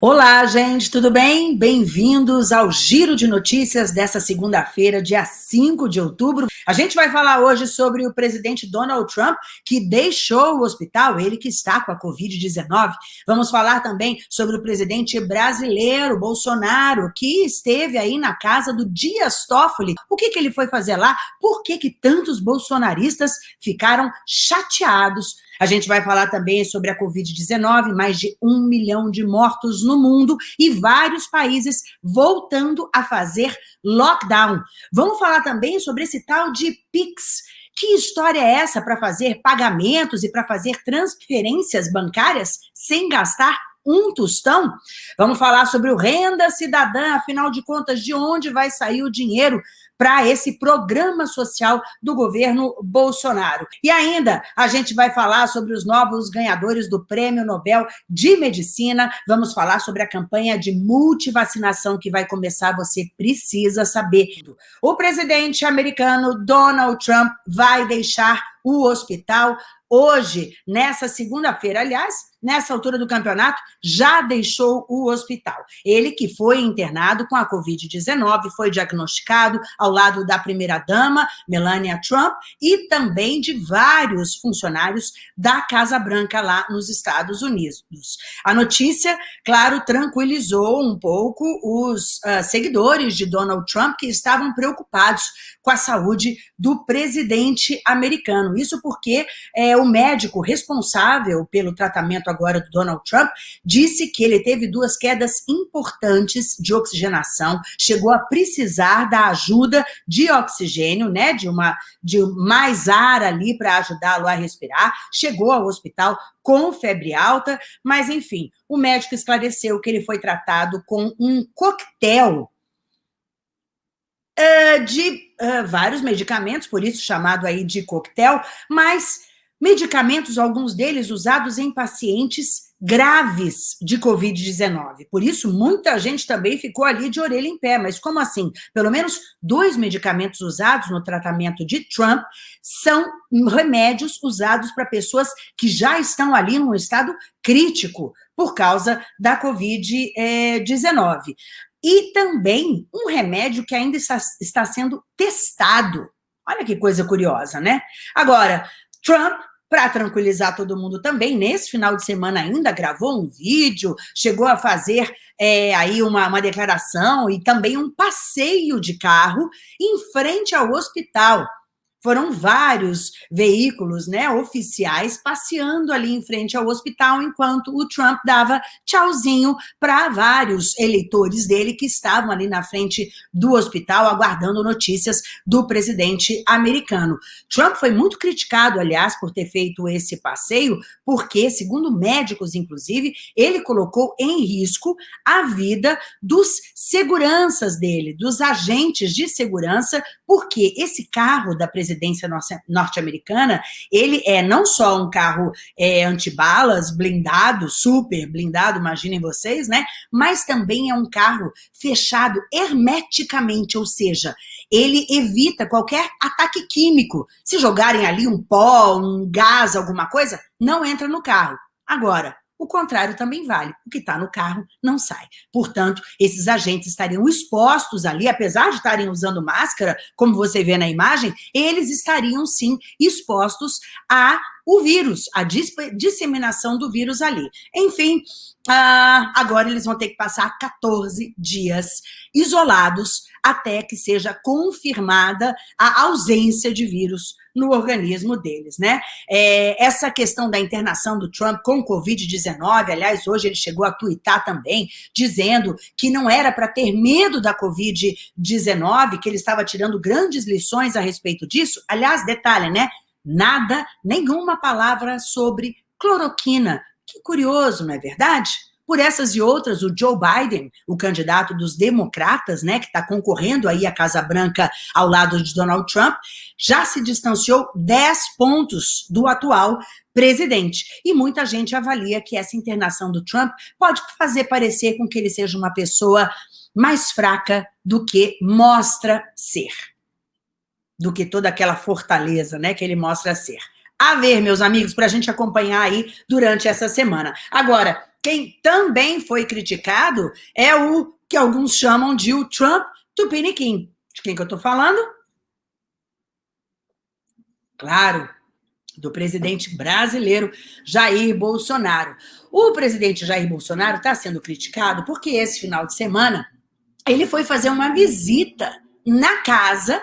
Olá, gente, tudo bem? Bem-vindos ao Giro de Notícias dessa segunda-feira, dia 5 de outubro. A gente vai falar hoje sobre o presidente Donald Trump, que deixou o hospital, ele que está com a Covid-19. Vamos falar também sobre o presidente brasileiro, Bolsonaro, que esteve aí na casa do Dias Toffoli. O que, que ele foi fazer lá? Por que, que tantos bolsonaristas ficaram chateados a gente vai falar também sobre a Covid-19, mais de um milhão de mortos no mundo e vários países voltando a fazer lockdown. Vamos falar também sobre esse tal de PIX, que história é essa para fazer pagamentos e para fazer transferências bancárias sem gastar um tostão? Vamos falar sobre o renda cidadã, afinal de contas, de onde vai sair o dinheiro para esse programa social do governo Bolsonaro. E ainda a gente vai falar sobre os novos ganhadores do Prêmio Nobel de Medicina, vamos falar sobre a campanha de multivacinação que vai começar, você precisa saber. O presidente americano Donald Trump vai deixar o hospital hoje, nessa segunda-feira, aliás, nessa altura do campeonato, já deixou o hospital. Ele que foi internado com a Covid-19, foi diagnosticado ao lado da primeira-dama, Melania Trump, e também de vários funcionários da Casa Branca lá nos Estados Unidos. A notícia, claro, tranquilizou um pouco os uh, seguidores de Donald Trump que estavam preocupados com a saúde do presidente americano. Isso porque é, o médico responsável pelo tratamento agora do Donald Trump disse que ele teve duas quedas importantes de oxigenação, chegou a precisar da ajuda de oxigênio, né, de, uma, de mais ar ali para ajudá-lo a respirar, chegou ao hospital com febre alta, mas enfim, o médico esclareceu que ele foi tratado com um coquetel uh, de uh, vários medicamentos, por isso chamado aí de coquetel, mas medicamentos, alguns deles usados em pacientes graves de Covid-19. Por isso, muita gente também ficou ali de orelha em pé. Mas como assim? Pelo menos dois medicamentos usados no tratamento de Trump são remédios usados para pessoas que já estão ali num estado crítico por causa da Covid-19. E também um remédio que ainda está, sendo testado. Olha que coisa curiosa, né? Agora, Trump para tranquilizar todo mundo também, nesse final de semana ainda gravou um vídeo, chegou a fazer é, aí uma, uma declaração e também um passeio de carro em frente ao hospital foram vários veículos né, oficiais passeando ali em frente ao hospital, enquanto o Trump dava tchauzinho para vários eleitores dele que estavam ali na frente do hospital, aguardando notícias do presidente americano. Trump foi muito criticado, aliás, por ter feito esse passeio, porque, segundo médicos, inclusive, ele colocou em risco a vida dos seguranças dele, dos agentes de segurança, porque esse carro da presidência presidência norte-americana, ele é não só um carro é, antibalas, blindado, super blindado, imaginem vocês, né? Mas também é um carro fechado hermeticamente, ou seja, ele evita qualquer ataque químico. Se jogarem ali um pó, um gás, alguma coisa, não entra no carro. Agora, o contrário também vale. O que está no carro não sai. Portanto, esses agentes estariam expostos ali, apesar de estarem usando máscara, como você vê na imagem, eles estariam sim expostos a o vírus, a disseminação do vírus ali. Enfim, ah, agora eles vão ter que passar 14 dias isolados até que seja confirmada a ausência de vírus no organismo deles, né? É, essa questão da internação do Trump com Covid-19, aliás, hoje ele chegou a twittar também, dizendo que não era para ter medo da Covid-19, que ele estava tirando grandes lições a respeito disso. Aliás, detalhe, né? Nada, nenhuma palavra sobre cloroquina. Que curioso, não é verdade? Por essas e outras, o Joe Biden, o candidato dos democratas, né, que está concorrendo aí à Casa Branca ao lado de Donald Trump, já se distanciou 10 pontos do atual presidente. E muita gente avalia que essa internação do Trump pode fazer parecer com que ele seja uma pessoa mais fraca do que mostra ser do que toda aquela fortaleza né, que ele mostra ser. A ver, meus amigos, para a gente acompanhar aí durante essa semana. Agora, quem também foi criticado é o que alguns chamam de o Trump Tupiniquim. De quem que eu estou falando? Claro, do presidente brasileiro Jair Bolsonaro. O presidente Jair Bolsonaro está sendo criticado porque esse final de semana ele foi fazer uma visita na casa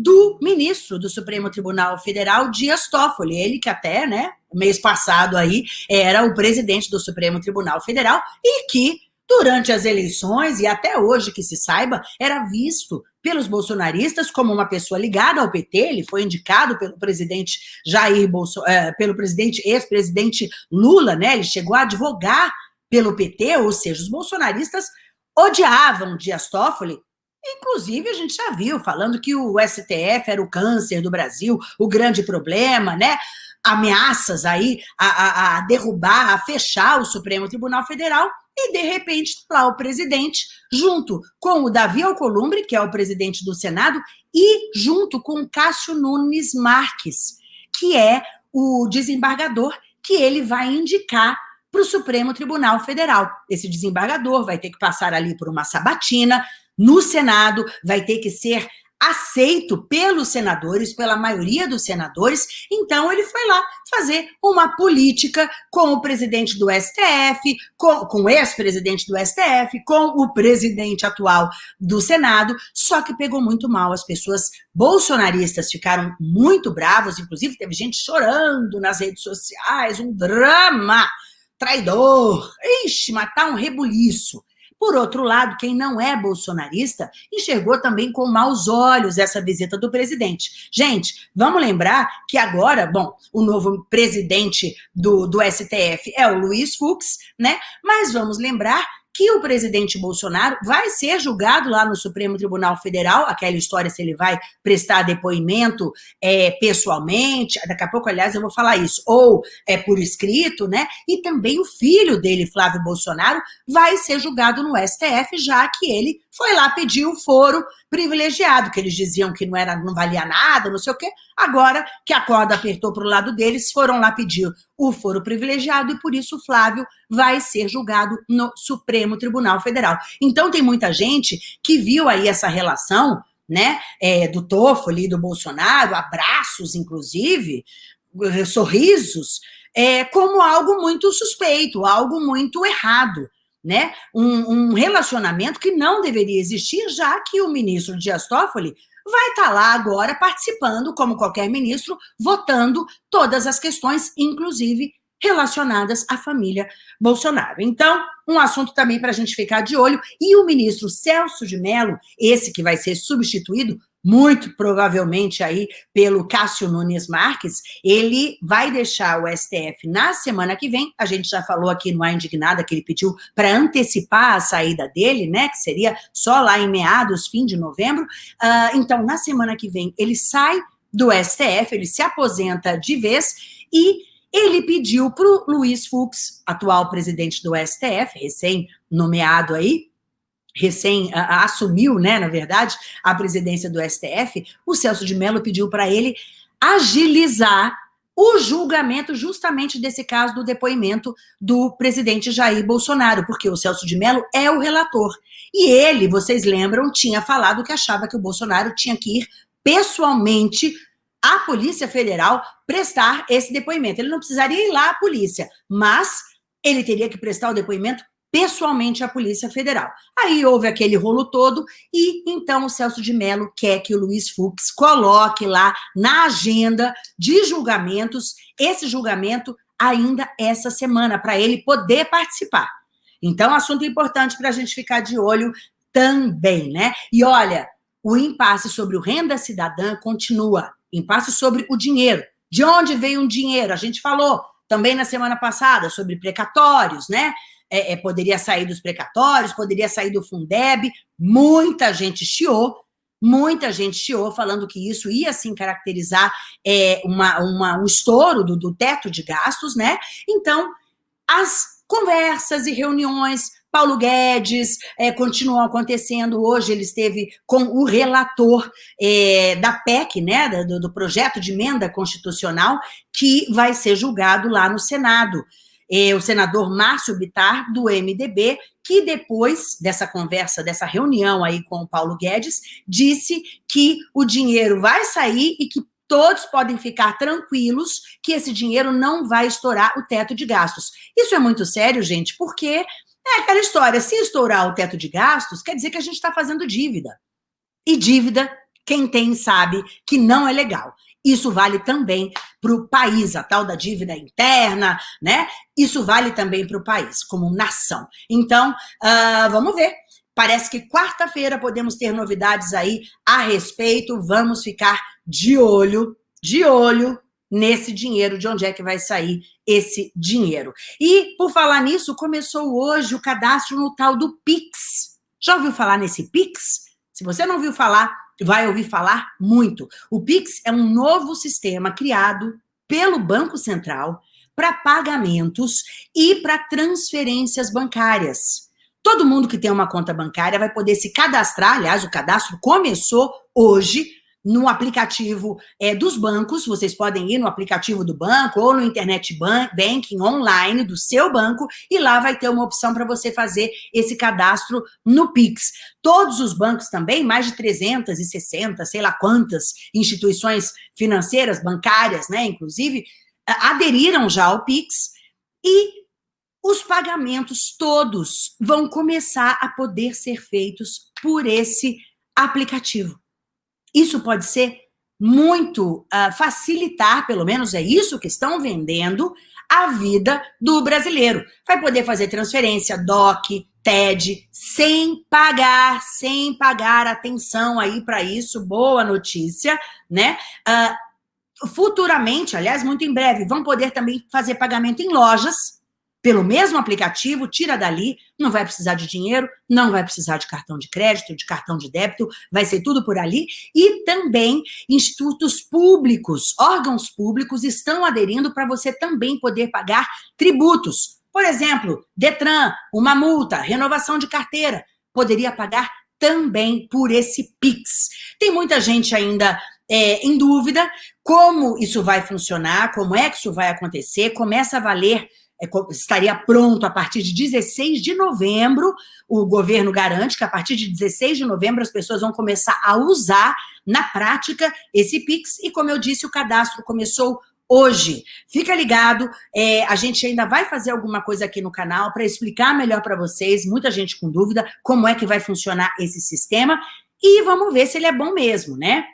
do ministro do Supremo Tribunal Federal, Dias Toffoli, ele que até, né, mês passado aí, era o presidente do Supremo Tribunal Federal e que durante as eleições, e até hoje que se saiba, era visto pelos bolsonaristas como uma pessoa ligada ao PT, ele foi indicado pelo presidente Jair Bolsonaro, é, pelo presidente, ex-presidente Lula, né? Ele chegou a advogar pelo PT, ou seja, os bolsonaristas odiavam Dias Toffoli, Inclusive, a gente já viu falando que o STF era o câncer do Brasil, o grande problema, né? Ameaças aí a, a, a derrubar, a fechar o Supremo Tribunal Federal e, de repente, lá o presidente, junto com o Davi Alcolumbre, que é o presidente do Senado, e junto com Cássio Nunes Marques, que é o desembargador que ele vai indicar para o Supremo Tribunal Federal. Esse desembargador vai ter que passar ali por uma sabatina no Senado, vai ter que ser aceito pelos senadores, pela maioria dos senadores, então ele foi lá fazer uma política com o presidente do STF, com, com o ex-presidente do STF, com o presidente atual do Senado, só que pegou muito mal, as pessoas bolsonaristas ficaram muito bravos, inclusive teve gente chorando nas redes sociais, um drama, traidor, ixi, matar um rebuliço. Por outro lado, quem não é bolsonarista enxergou também com maus olhos essa visita do presidente. Gente, vamos lembrar que agora, bom, o novo presidente do, do STF é o Luiz Fux, né? Mas vamos lembrar que o presidente Bolsonaro vai ser julgado lá no Supremo Tribunal Federal, aquela história se ele vai prestar depoimento é, pessoalmente, daqui a pouco, aliás, eu vou falar isso, ou é por escrito, né? E também o filho dele, Flávio Bolsonaro, vai ser julgado no STF, já que ele foi lá pedir o foro privilegiado, que eles diziam que não era, não valia nada, não sei o quê. Agora que a corda apertou para o lado deles, foram lá pedir o foro privilegiado e por isso o Flávio vai ser julgado no Supremo Tribunal Federal. Então tem muita gente que viu aí essa relação, né, é, do Toffoli do Bolsonaro, abraços inclusive, sorrisos, é, como algo muito suspeito, algo muito errado né, um, um, relacionamento que não deveria existir, já que o ministro Dias Toffoli vai estar tá lá agora participando, como qualquer ministro, votando todas as questões, inclusive relacionadas à família Bolsonaro. Então, um assunto também para a gente ficar de olho. E o ministro Celso de Mello, esse que vai ser substituído, muito provavelmente aí pelo Cássio Nunes Marques, ele vai deixar o STF na semana que vem, a gente já falou aqui no A Indignada que ele pediu para antecipar a saída dele, né, que seria só lá em meados, fim de novembro, uh, então na semana que vem ele sai do STF, ele se aposenta de vez e ele pediu para o Luiz Fux, atual presidente do STF, recém-nomeado aí, recém a, assumiu, né, na verdade, a presidência do STF, o Celso de Mello pediu para ele agilizar o julgamento justamente desse caso do depoimento do presidente Jair Bolsonaro, porque o Celso de Mello é o relator. E ele, vocês lembram, tinha falado que achava que o Bolsonaro tinha que ir pessoalmente à Polícia Federal prestar esse depoimento. Ele não precisaria ir lá à polícia, mas ele teria que prestar o depoimento pessoalmente à Polícia Federal. Aí houve aquele rolo todo e então o Celso de Mello quer que o Luiz Fux coloque lá na agenda de julgamentos esse julgamento ainda essa semana, para ele poder participar. Então, assunto importante para a gente ficar de olho também, né? E olha, o impasse sobre o renda cidadã continua. Impasse sobre o dinheiro. De onde veio o dinheiro? A gente falou também na semana passada sobre precatórios, né? É, é, poderia sair dos precatórios, poderia sair do Fundeb, muita gente chiou, muita gente chiou, falando que isso ia, sim, caracterizar é, uma, uma, um estouro do, do teto de gastos, né? Então, as conversas e reuniões Paulo Guedes é, continuam acontecendo. Hoje ele esteve com o relator é, da PEC, né, do, do, projeto de emenda constitucional, que vai ser julgado lá no Senado. É, o senador Márcio Bitar, do MDB, que depois dessa conversa, dessa reunião aí com o Paulo Guedes, disse que o dinheiro vai sair e que todos podem ficar tranquilos que esse dinheiro não vai estourar o teto de gastos. Isso é muito sério, gente, porque é aquela história, se estourar o teto de gastos, quer dizer que a gente está fazendo dívida. E dívida, quem tem sabe que não é legal. Isso vale também para o país, a tal da dívida interna, né? Isso vale também para o país, como nação. Então, uh, vamos ver. Parece que quarta-feira podemos ter novidades aí a respeito. Vamos ficar de olho, de olho nesse dinheiro, de onde é que vai sair esse dinheiro. E, por falar nisso, começou hoje o cadastro no tal do PIX. Já ouviu falar nesse PIX? Se você não ouviu falar, vai ouvir falar muito. O PIX é um novo sistema criado pelo Banco Central para pagamentos e para transferências bancárias. Todo mundo que tem uma conta bancária vai poder se cadastrar, aliás, o cadastro começou hoje no aplicativo é, dos bancos, vocês podem ir no aplicativo do banco ou no internet banking online do seu banco e lá vai ter uma opção para você fazer esse cadastro no Pix. Todos os bancos também, mais de 360, sei lá quantas instituições financeiras, bancárias, né, inclusive, aderiram já ao Pix e os pagamentos todos vão começar a poder ser feitos por esse aplicativo. Isso pode ser muito uh, facilitar, pelo menos é isso que estão vendendo, a vida do brasileiro. Vai poder fazer transferência, DOC, TED, sem pagar, sem pagar atenção aí para isso, boa notícia, né? Uh, futuramente, aliás, muito em breve, vão poder também fazer pagamento em lojas, pelo mesmo aplicativo, tira dali, não vai precisar de dinheiro, não vai precisar de cartão de crédito, de cartão de débito, vai ser tudo por ali. E também institutos públicos, órgãos públicos estão aderindo para você também poder pagar tributos. Por exemplo, Detran, uma multa, renovação de carteira, poderia pagar também por esse Pix. Tem muita gente ainda é, em dúvida como isso vai funcionar, como é que isso vai acontecer, começa a valer estaria pronto a partir de 16 de novembro. O governo garante que a partir de 16 de novembro as pessoas vão começar a usar na prática esse Pix. E como eu disse, o cadastro começou hoje. Fica ligado, é, a gente ainda vai fazer alguma coisa aqui no canal para explicar melhor para vocês, muita gente com dúvida, como é que vai funcionar esse sistema. E vamos ver se ele é bom mesmo, né?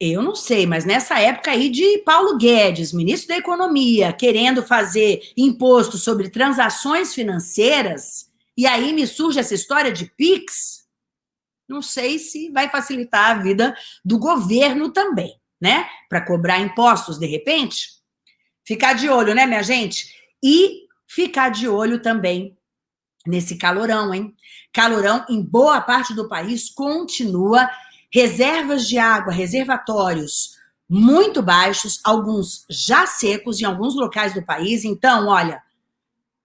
Eu não sei, mas nessa época aí de Paulo Guedes, ministro da Economia, querendo fazer imposto sobre transações financeiras, e aí me surge essa história de PIX, não sei se vai facilitar a vida do governo também, né? Para cobrar impostos de repente. Ficar de olho, né, minha gente? E ficar de olho também nesse calorão, hein? Calorão em boa parte do país continua reservas de água, reservatórios muito baixos, alguns já secos em alguns locais do país. Então, olha,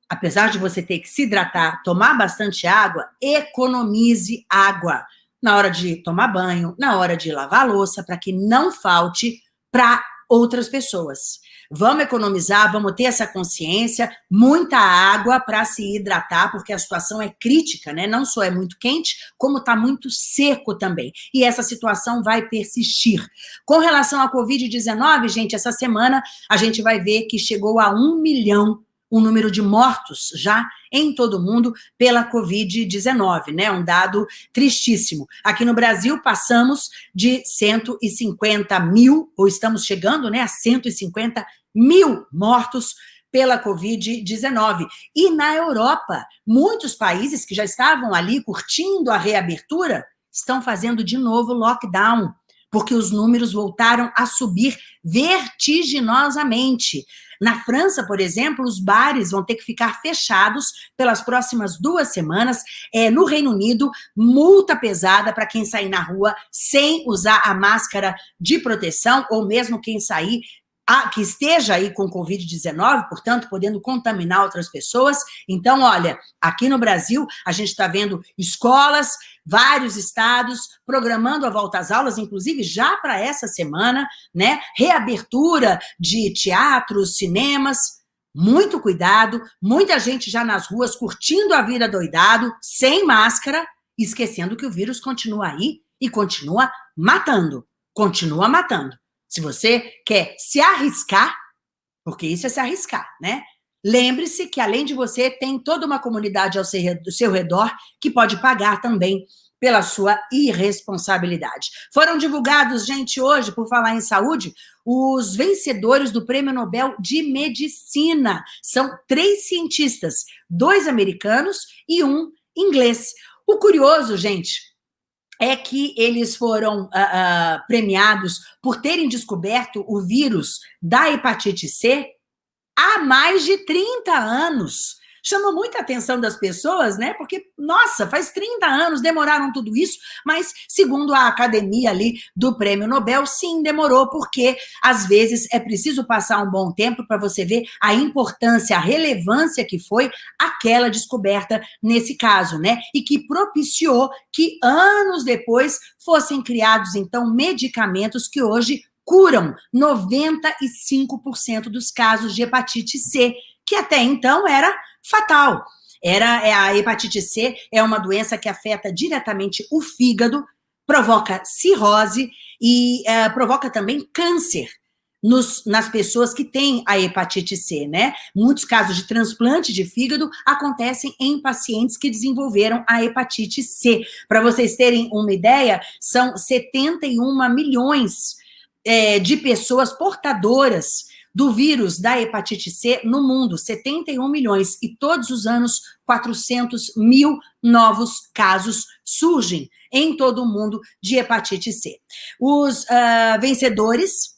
apesar de você ter que se hidratar, tomar bastante água, economize água na hora de tomar banho, na hora de lavar louça, para que não falte para outras pessoas. Vamos economizar, vamos ter essa consciência, muita água para se hidratar, porque a situação é crítica, né? Não só é muito quente, como está muito seco também. E essa situação vai persistir. Com relação à Covid-19, gente, essa semana a gente vai ver que chegou a um milhão o número de mortos já em todo o mundo pela Covid-19, né? Um dado tristíssimo. Aqui no Brasil, passamos de 150 mil, ou estamos chegando né, a 150 mil mortos pela Covid-19. E na Europa, muitos países que já estavam ali curtindo a reabertura estão fazendo de novo lockdown porque os números voltaram a subir vertiginosamente. Na França, por exemplo, os bares vão ter que ficar fechados pelas próximas duas semanas. É, no Reino Unido, multa pesada para quem sair na rua sem usar a máscara de proteção, ou mesmo quem sair que esteja aí com Covid-19, portanto, podendo contaminar outras pessoas. Então, olha, aqui no Brasil, a gente está vendo escolas, vários estados programando a volta às aulas, inclusive já para essa semana, né? Reabertura de teatros, cinemas. muito cuidado, muita gente já nas ruas curtindo a vida doidado, sem máscara, esquecendo que o vírus continua aí e continua matando, continua matando. Se você quer se arriscar, porque isso é se arriscar, né? Lembre-se que, além de você, tem toda uma comunidade ao seu redor que pode pagar também pela sua irresponsabilidade. Foram divulgados, gente, hoje, por falar em saúde, os vencedores do Prêmio Nobel de Medicina. São três cientistas, dois americanos e um inglês. O curioso, gente, é que eles foram uh, uh, premiados por terem descoberto o vírus da hepatite C há mais de 30 anos chamou muita atenção das pessoas, né? Porque, nossa, faz 30 anos, demoraram tudo isso, mas segundo a academia ali do Prêmio Nobel, sim, demorou, porque às vezes é preciso passar um bom tempo para você ver a importância, a relevância que foi aquela descoberta nesse caso, né? E que propiciou que anos depois fossem criados, então, medicamentos que hoje curam 95% dos casos de hepatite C, que até então era fatal. Era, é, a hepatite C é uma doença que afeta diretamente o fígado, provoca cirrose e uh, provoca também câncer. Nos, nas pessoas que têm a hepatite C, né? Muitos casos de transplante de fígado acontecem em pacientes que desenvolveram a hepatite C. Para vocês terem uma ideia, são 71 milhões é, de pessoas portadoras do vírus da hepatite C no mundo, 71 milhões, e todos os anos 400 mil novos casos surgem em todo o mundo de hepatite C. Os uh, vencedores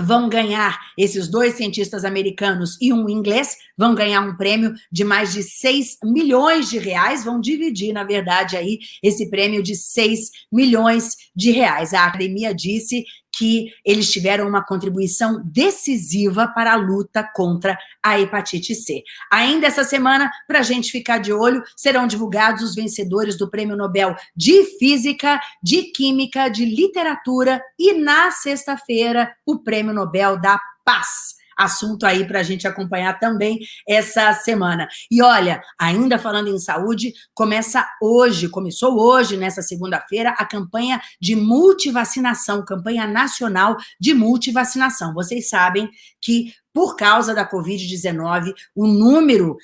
vão ganhar, esses dois cientistas americanos e um inglês, vão ganhar um prêmio de mais de 6 milhões de reais, vão dividir, na verdade, aí, esse prêmio de 6 milhões de reais. A academia disse que eles tiveram uma contribuição decisiva para a luta contra a hepatite C. Ainda essa semana, para a gente ficar de olho, serão divulgados os vencedores do Prêmio Nobel de Física, de Química, de Literatura e, na sexta-feira, o Prêmio Nobel da Paz assunto aí para a gente acompanhar também essa semana. E olha, ainda falando em saúde, começa hoje, começou hoje, nessa segunda-feira, a campanha de multivacinação, campanha nacional de multivacinação. Vocês sabem que por causa da Covid-19, o número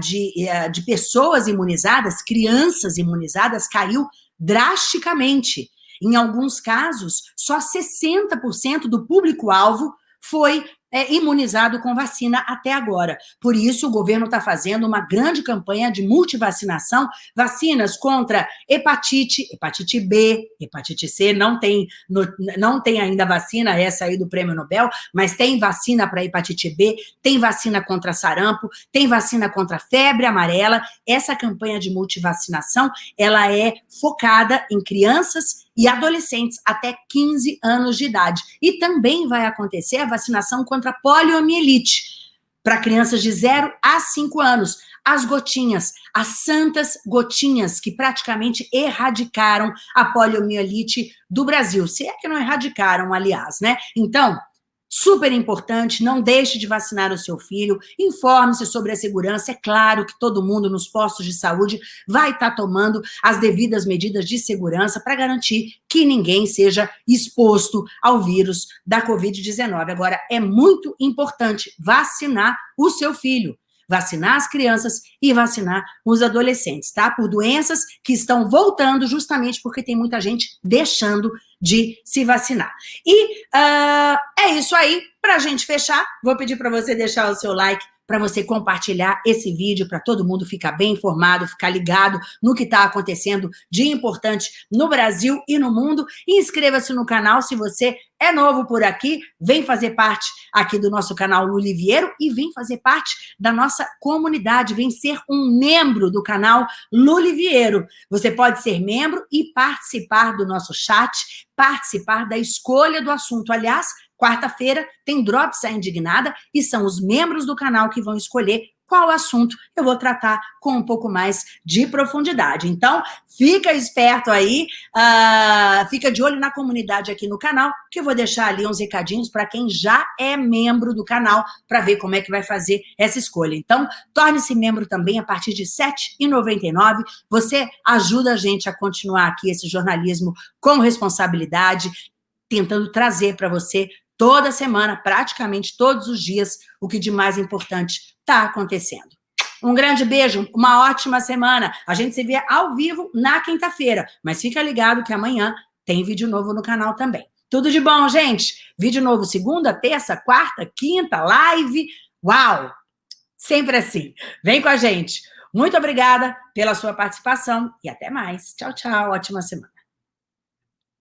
de, de pessoas imunizadas, crianças imunizadas, caiu drasticamente. Em alguns casos, só 60% do público-alvo foi é, imunizado com vacina até agora. Por isso, o governo está fazendo uma grande campanha de multivacinação, vacinas contra hepatite, hepatite B, hepatite C, não tem, no, não tem ainda vacina, essa aí do Prêmio Nobel, mas tem vacina para hepatite B, tem vacina contra sarampo, tem vacina contra febre amarela. Essa campanha de multivacinação, ela é focada em crianças e adolescentes até 15 anos de idade. E também vai acontecer a vacinação contra poliomielite para crianças de 0 a 5 anos. As gotinhas, as santas gotinhas que praticamente erradicaram a poliomielite do Brasil. Se é que não erradicaram, aliás, né? Então, Super importante, não deixe de vacinar o seu filho, informe-se sobre a segurança. É claro que todo mundo nos postos de saúde vai estar tomando as devidas medidas de segurança para garantir que ninguém seja exposto ao vírus da Covid-19. Agora, é muito importante vacinar o seu filho vacinar as crianças e vacinar os adolescentes, tá? Por doenças que estão voltando justamente porque tem muita gente deixando de se vacinar. E uh, é isso aí. Para a gente fechar, vou pedir para você deixar o seu like para você compartilhar esse vídeo para todo mundo ficar bem informado, ficar ligado no que está acontecendo de importante no Brasil e no mundo. Inscreva-se no canal se você é novo por aqui, vem fazer parte aqui do nosso canal Luliviero e vem fazer parte da nossa comunidade, vem ser um membro do canal Luliviero. Você pode ser membro e participar do nosso chat, participar da escolha do assunto. Aliás, Quarta-feira tem Drops a Indignada e são os membros do canal que vão escolher qual assunto eu vou tratar com um pouco mais de profundidade. Então, fica esperto aí, uh, fica de olho na comunidade aqui no canal, que eu vou deixar ali uns recadinhos para quem já é membro do canal, para ver como é que vai fazer essa escolha. Então, torne-se membro também a partir de R$ 7,99. Você ajuda a gente a continuar aqui esse jornalismo com responsabilidade, tentando trazer para você toda semana, praticamente todos os dias, o que de mais importante está acontecendo. Um grande beijo, uma ótima semana. A gente se vê ao vivo na quinta-feira, mas fica ligado que amanhã tem vídeo novo no canal também. Tudo de bom, gente? Vídeo novo segunda, terça, quarta, quinta, live. Uau! Sempre assim. Vem com a gente. Muito obrigada pela sua participação e até mais. Tchau, tchau. Ótima semana.